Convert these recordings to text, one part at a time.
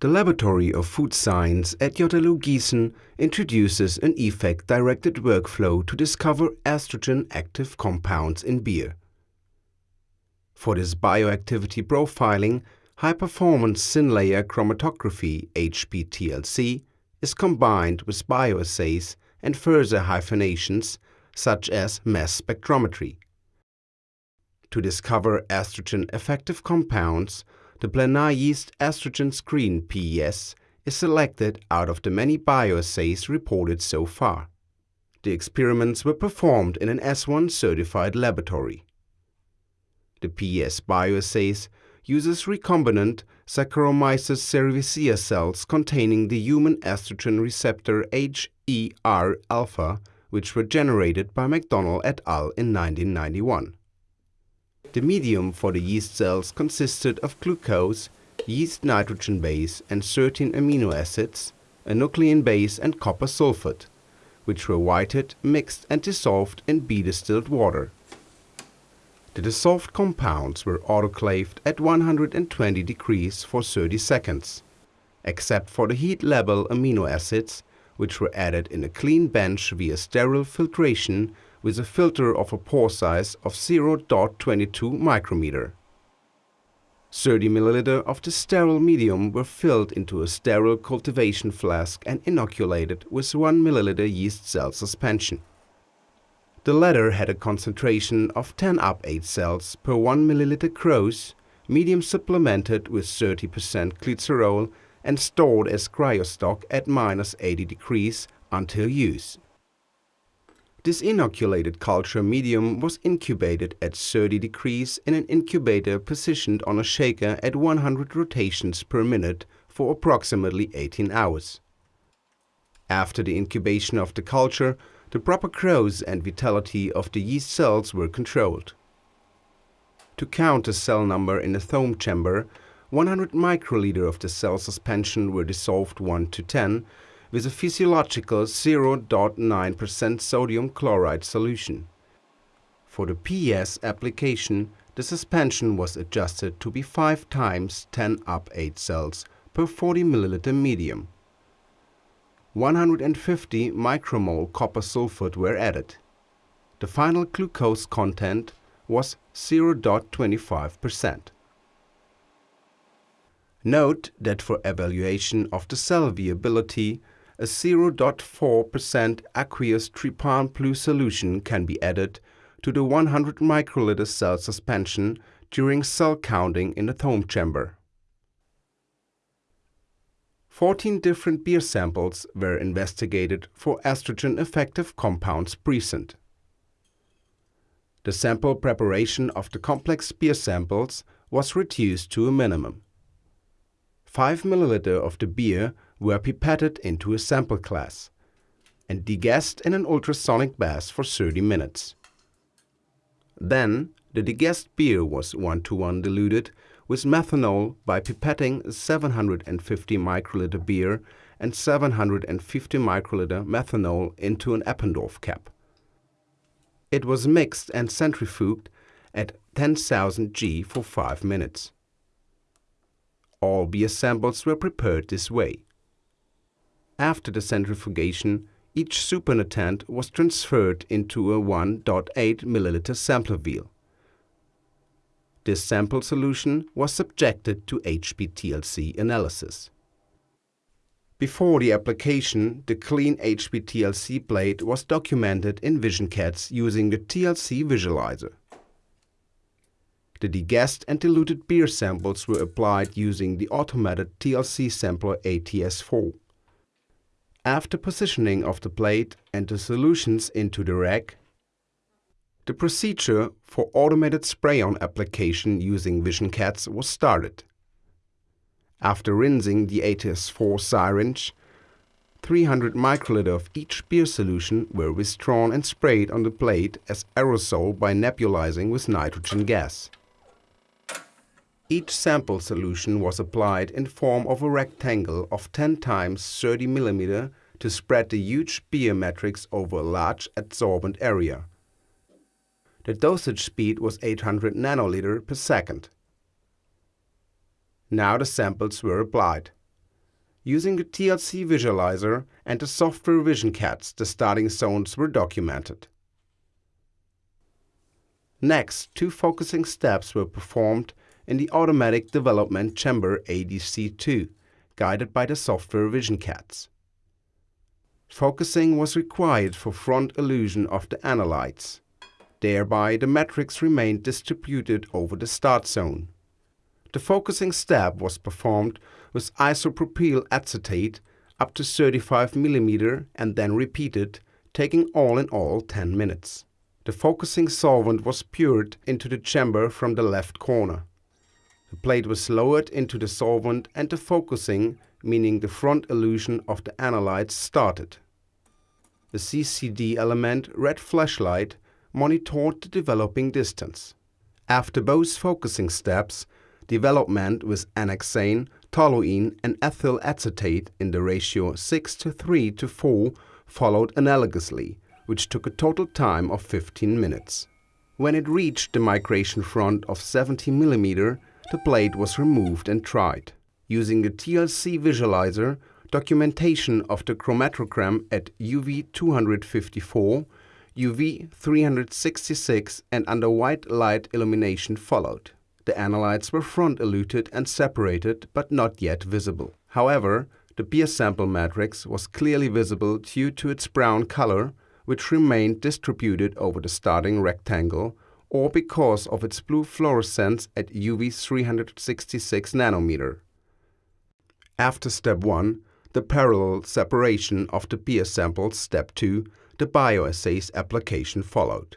The Laboratory of Food Science at JLU Gießen introduces an effect-directed workflow to discover estrogen-active compounds in beer. For this bioactivity profiling, high-performance thin-layer chromatography HPTLC is combined with bioassays and further hyphenations such as mass spectrometry. To discover estrogen-effective compounds, the Planar yeast estrogen screen pYES is selected out of the many bioassays reported so far. The experiments were performed in an S1 certified laboratory. The pYES bioassays uses recombinant Saccharomyces cerevisiae cells containing the human estrogen receptor HER-alpha, which were generated by McDonnell et al. in 1991. The medium for the yeast cells consisted of glucose, yeast nitrogen base and 13 amino acids, a nucleobase and copper sulfate, which were whited, mixed and dissolved in bidistilled water. The dissolved compounds were autoclaved at 120 degrees for 30 seconds, except for the heat-labile amino acids, which were added in a clean bench via sterile filtration with a filter of a pore size of 0.22 micrometer. 30 milliliter of the sterile medium were filled into a sterile cultivation flask and inoculated with 1 milliliter yeast cell suspension. The latter had a concentration of 10 up 8 cells per 1 milliliter gross, medium supplemented with 30% glycerol and stored as cryostock at minus 80 degrees until use. This inoculated culture medium was incubated at 30 degrees in an incubator positioned on a shaker at 100 rotations per minute for approximately 18 hours. After the incubation of the culture, the proper growth and vitality of the yeast cells were controlled. To count the cell number in the Thoma chamber, 100 microliter of the cell suspension were dissolved 1 to 10 with a physiological 0.9% sodium chloride solution. For the pYES application, the suspension was adjusted to be 5 times 10 up 8 cells per 40 ml medium. 150 micromole copper sulfate were added. The final glucose content was 0.25%. Note that for evaluation of the cell viability, a 0.4% aqueous trypan blue solution can be added to the 100 microliter cell suspension during cell counting in the Thoma chamber. 14 different beer samples were investigated for estrogen-effective compounds present. The sample preparation of the complex beer samples was reduced to a minimum. 5 ml of the beer were pipetted into a sample glass and degassed in an ultrasonic bath for 30 minutes. Then, the degassed beer was one-to-one -one diluted with methanol by pipetting 750 microliter beer and 750 microliter methanol into an Eppendorf cap. It was mixed and centrifuged at 10,000 G for 5 minutes. All beer samples were prepared this way. After the centrifugation, each supernatant was transferred into a 1.8 ml sampler vial. This sample solution was subjected to HPTLC analysis. Before the application, the clean HPTLC plate was documented in visionCATS using the TLC visualizer. The degassed and diluted beer samples were applied using the automated TLC sampler ATS4. After positioning of the plate and the solutions into the rack, the procedure for automated spray-on application using visionCATS was started. After rinsing the ATS4 syringe, 300 microliter of each beer solution were withdrawn and sprayed on the plate as aerosol by nebulizing with nitrogen gas. Each sample solution was applied in form of a rectangle of 10 times 30 mm to spread the huge matrix over a large adsorbent area. The dosage speed was 800 nanoliter per second. Now the samples were applied. Using the TLC visualizer and the software visionCATS, the starting zones were documented. Next, two focusing steps were performed in the Automatic Development Chamber ADC2, guided by the software visionCATS. Focusing was required for front elution of the analytes. Thereby, the matrix remained distributed over the start zone. The focusing step was performed with isopropyl acetate up to 35 mm and then repeated, taking all in all 10 minutes. The focusing solvent was poured into the chamber from the left corner. The plate was lowered into the solvent and the focusing, meaning the front elution of the analytes, started. The CCD element red flashlight monitored the developing distance. After both focusing steps, development with n-hexane, toluene and ethyl acetate in the ratio 6 to 3 to 4 followed analogously, which took a total time of 15 minutes. When it reached the migration front of 70 mm, the blade was removed and tried. Using the TLC visualizer, documentation of the chromatogram at UV 254, UV 366 and under white light illumination followed. The analytes were front eluted and separated but not yet visible. However, the beer sample matrix was clearly visible due to its brown color which remained distributed over the starting rectangle, or because of its blue fluorescence at UV 366 nanometer. After step 1, the parallel separation of the beer samples, step 2, the bioassays application followed.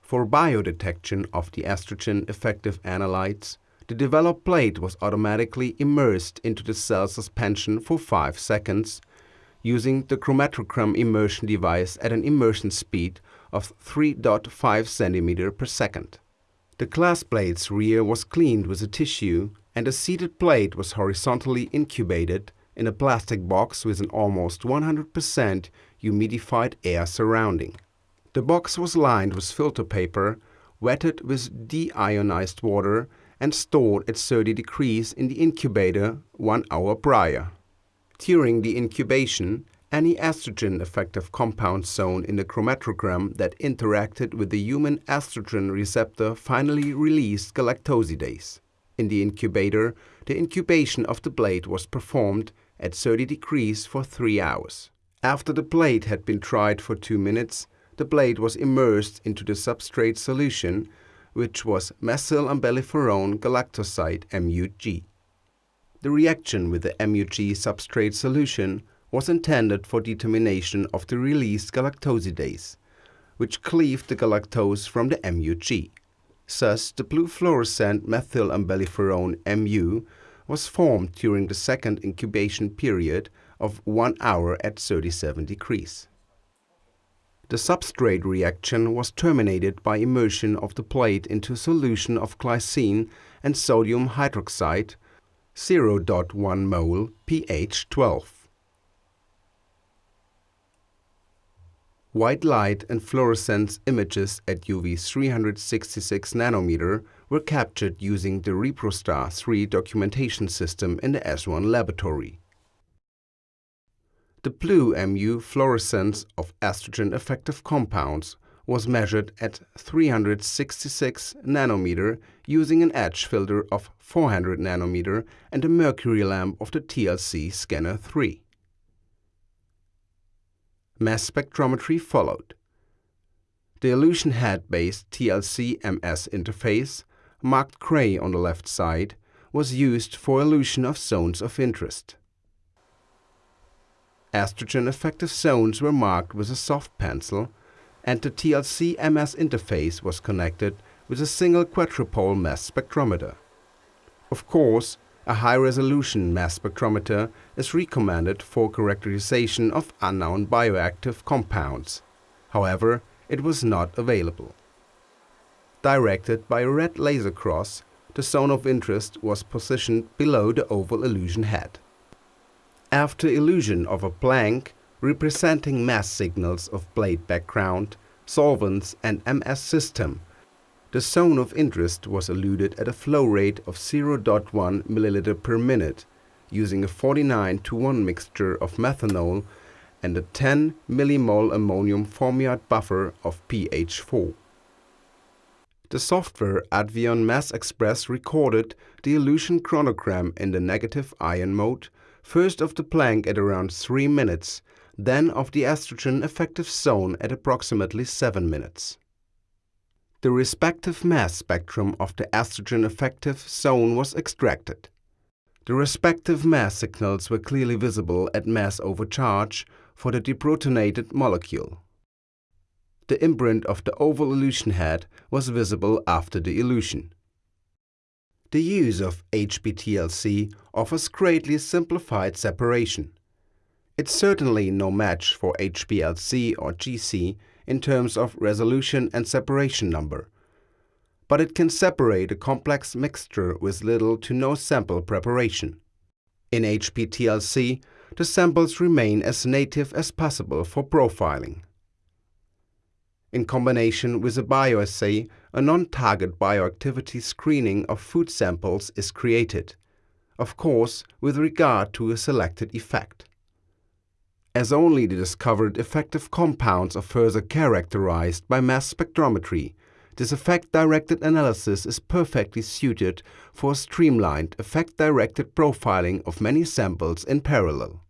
For biodetection of the estrogen effective analytes, the developed plate was automatically immersed into the cell suspension for 5 seconds using the chromatogram immersion device at an immersion speed of 3.5 cm per second. The glass plate's rear was cleaned with a tissue and a seated plate was horizontally incubated in a plastic box with an almost 100% humidified air surrounding. The box was lined with filter paper, wetted with deionized water and stored at 30 degrees in the incubator one hour prior. During the incubation, any estrogen effective compound zone in the chromatogram that interacted with the human estrogen receptor finally released galactosidase. In the incubator, the incubation of the blade was performed at 30 degrees for 3 hours. After the blade had been tried for 2 minutes, the blade was immersed into the substrate solution, which was methylumbelliferone galactoside MUG. The reaction with the MUG substrate solution was intended for determination of the released galactosidase, which cleaved the galactose from the MUG. Thus, the blue fluorescent methylumbelliferone MU was formed during the second incubation period of 1 hour at 37 degrees. The substrate reaction was terminated by immersion of the plate into a solution of glycine and sodium hydroxide 0.1 mole pH 12. White light and fluorescence images at UV 366 nanometer were captured using the ReproStar 3 documentation system in the S1 laboratory. The blue MU fluorescence of estrogen effective compounds was measured at 366 nanometer using an edge filter of 400 nanometer and a mercury lamp of the TLC Scanner 3. Mass spectrometry followed. The Elution Head-based TLC-MS interface, marked gray on the left side, was used for elution of zones of interest. Estrogen effective zones were marked with a soft pencil and the TLC MS interface was connected with a single quadrupole mass spectrometer. Of course, a high-resolution mass spectrometer is recommended for characterization of unknown bioactive compounds. However, it was not available. Directed by a red laser cross, the zone of interest was positioned below the oval elution head. After elution of a blank, representing mass signals of blade background, solvents and MS system. The zone of interest was eluted at a flow rate of 0.1 ml per minute using a 49 to 1 mixture of methanol and a 10 millimole ammonium formiate buffer of pH 4. The software Advion Mass Express recorded the elution chronogram in the negative ion mode, first of the Planck at around 3 minutes, then of the estrogen effective zone at approximately 7 minutes. The respective mass spectrum of the estrogen effective zone was extracted. The respective mass signals were clearly visible at mass overcharge for the deprotonated molecule. The imprint of the oval elution head was visible after the elution. The use of HPTLC offers greatly simplified separation. It's certainly no match for HPLC or GC in terms of resolution and separation number, but it can separate a complex mixture with little to no sample preparation. In HPTLC, the samples remain as native as possible for profiling. In combination with a bioassay, a non-target bioactivity screening of food samples is created, of course with regard to a selected effect. As only the discovered effective compounds are further characterized by mass spectrometry, this effect-directed analysis is perfectly suited for streamlined effect-directed profiling of many samples in parallel.